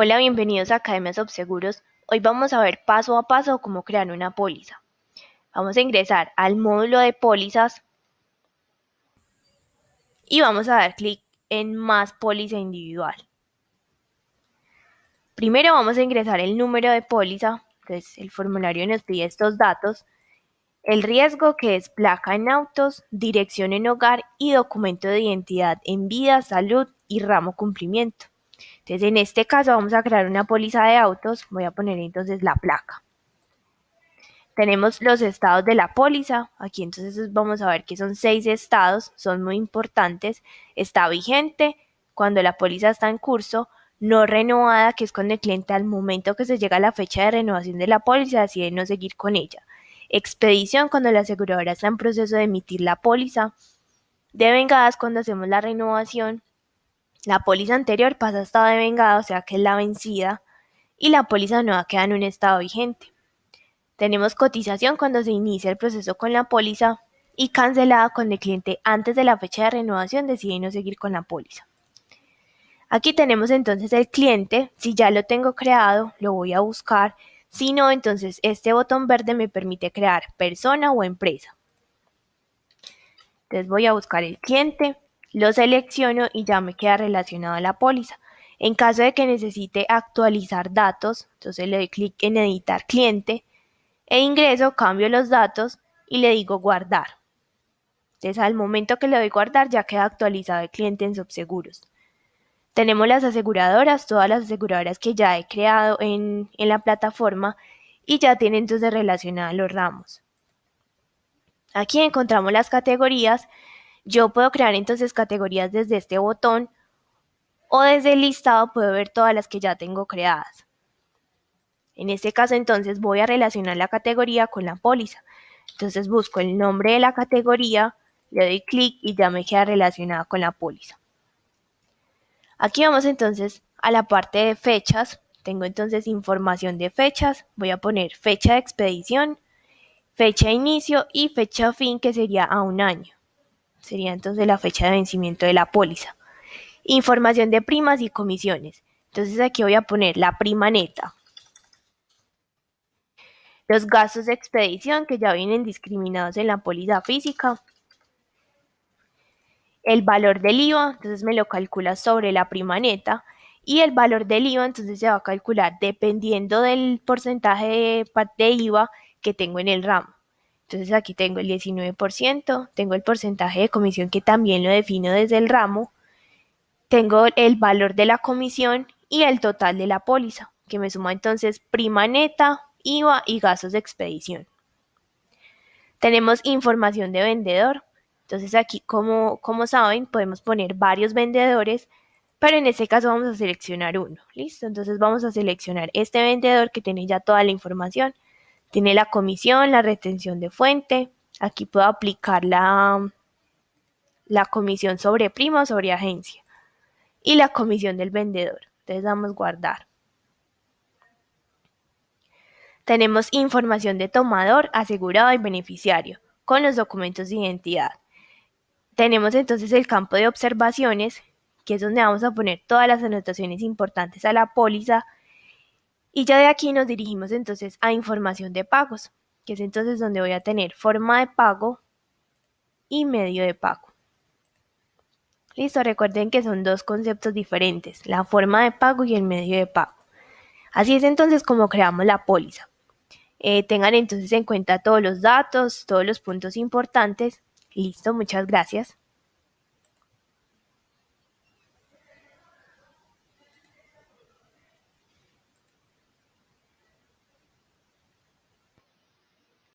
Hola, bienvenidos a Academia Subseguros. Hoy vamos a ver paso a paso cómo crear una póliza. Vamos a ingresar al módulo de pólizas y vamos a dar clic en Más póliza individual. Primero vamos a ingresar el número de póliza, entonces el formulario nos pide estos datos, el riesgo que es placa en autos, dirección en hogar y documento de identidad en vida, salud y ramo cumplimiento. Entonces, en este caso vamos a crear una póliza de autos. Voy a poner entonces la placa. Tenemos los estados de la póliza. Aquí entonces vamos a ver que son seis estados. Son muy importantes. Está vigente cuando la póliza está en curso. No renovada, que es cuando el cliente al momento que se llega a la fecha de renovación de la póliza decide no seguir con ella. Expedición cuando la aseguradora está en proceso de emitir la póliza. Devengadas cuando hacemos la renovación la póliza anterior pasa a estado de vengado, o sea que es la vencida, y la póliza nueva queda en un estado vigente. Tenemos cotización cuando se inicia el proceso con la póliza y cancelada cuando el cliente antes de la fecha de renovación decide no seguir con la póliza. Aquí tenemos entonces el cliente, si ya lo tengo creado, lo voy a buscar, si no, entonces este botón verde me permite crear persona o empresa. Entonces voy a buscar el cliente, lo selecciono y ya me queda relacionado a la póliza. En caso de que necesite actualizar datos, entonces le doy clic en editar cliente e ingreso, cambio los datos y le digo guardar. Entonces al momento que le doy guardar ya queda actualizado el cliente en Subseguros. Tenemos las aseguradoras, todas las aseguradoras que ya he creado en, en la plataforma y ya tienen entonces relacionados los ramos. Aquí encontramos las categorías yo puedo crear entonces categorías desde este botón o desde el listado puedo ver todas las que ya tengo creadas. En este caso entonces voy a relacionar la categoría con la póliza. Entonces busco el nombre de la categoría, le doy clic y ya me queda relacionada con la póliza. Aquí vamos entonces a la parte de fechas. Tengo entonces información de fechas. Voy a poner fecha de expedición, fecha de inicio y fecha fin que sería a un año sería entonces la fecha de vencimiento de la póliza. Información de primas y comisiones. Entonces aquí voy a poner la prima neta. Los gastos de expedición que ya vienen discriminados en la póliza física. El valor del IVA, entonces me lo calcula sobre la prima neta. Y el valor del IVA entonces se va a calcular dependiendo del porcentaje de, de IVA que tengo en el ramo. Entonces aquí tengo el 19%, tengo el porcentaje de comisión que también lo defino desde el ramo, tengo el valor de la comisión y el total de la póliza, que me suma entonces prima neta, IVA y gastos de expedición. Tenemos información de vendedor. Entonces aquí, como, como saben, podemos poner varios vendedores, pero en este caso vamos a seleccionar uno. ¿Listo? Entonces vamos a seleccionar este vendedor que tiene ya toda la información. Tiene la comisión, la retención de fuente. Aquí puedo aplicar la, la comisión sobre prima o sobre agencia. Y la comisión del vendedor. Entonces damos guardar. Tenemos información de tomador, asegurado y beneficiario con los documentos de identidad. Tenemos entonces el campo de observaciones, que es donde vamos a poner todas las anotaciones importantes a la póliza y ya de aquí nos dirigimos entonces a información de pagos, que es entonces donde voy a tener forma de pago y medio de pago. Listo, recuerden que son dos conceptos diferentes, la forma de pago y el medio de pago. Así es entonces como creamos la póliza. Eh, tengan entonces en cuenta todos los datos, todos los puntos importantes. Listo, muchas gracias.